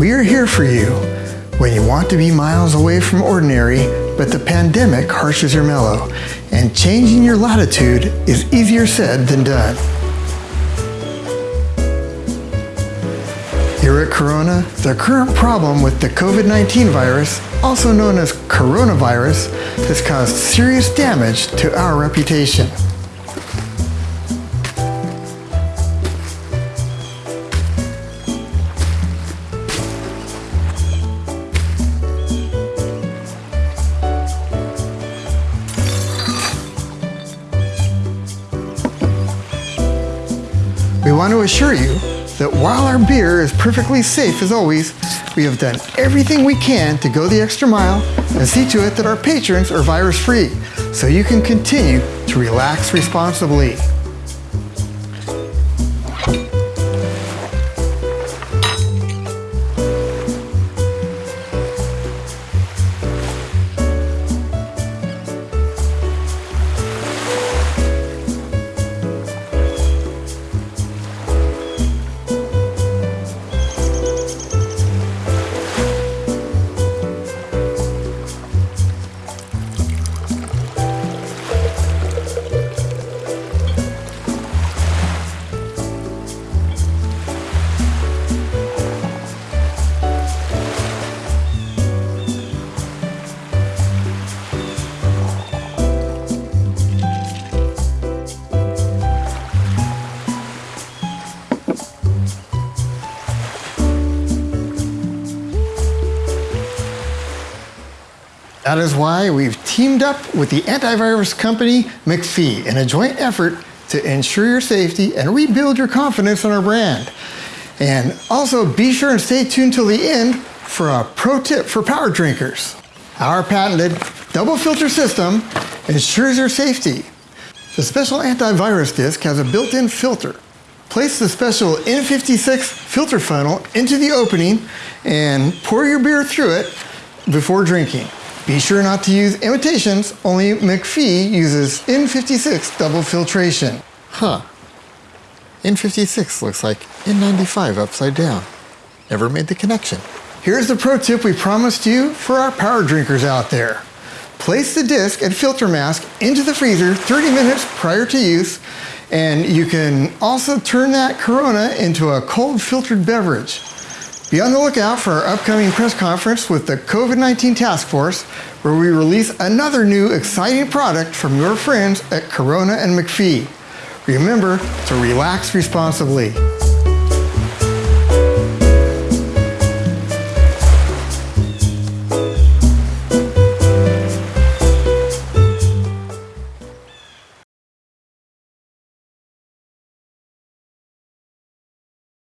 We're here for you when you want to be miles away from ordinary, but the pandemic harshes your mellow, and changing your latitude is easier said than done. Here at Corona, the current problem with the COVID-19 virus, also known as coronavirus, has caused serious damage to our reputation. We want to assure you that while our beer is perfectly safe as always, we have done everything we can to go the extra mile and see to it that our patrons are virus free so you can continue to relax responsibly. That is why we've teamed up with the antivirus company McAfee in a joint effort to ensure your safety and rebuild your confidence in our brand. And also be sure and stay tuned till the end for a pro tip for power drinkers. Our patented double filter system ensures your safety. The special antivirus disc has a built-in filter. Place the special N56 filter funnel into the opening and pour your beer through it before drinking. Be sure not to use imitations, only McAfee uses N56 double filtration. Huh. N56 looks like N95 upside down. Never made the connection. Here's the pro tip we promised you for our power drinkers out there. Place the disc and filter mask into the freezer 30 minutes prior to use, and you can also turn that Corona into a cold filtered beverage. Be on the lookout for our upcoming press conference with the COVID-19 Task Force, where we release another new exciting product from your friends at Corona and McAfee. Remember to relax responsibly.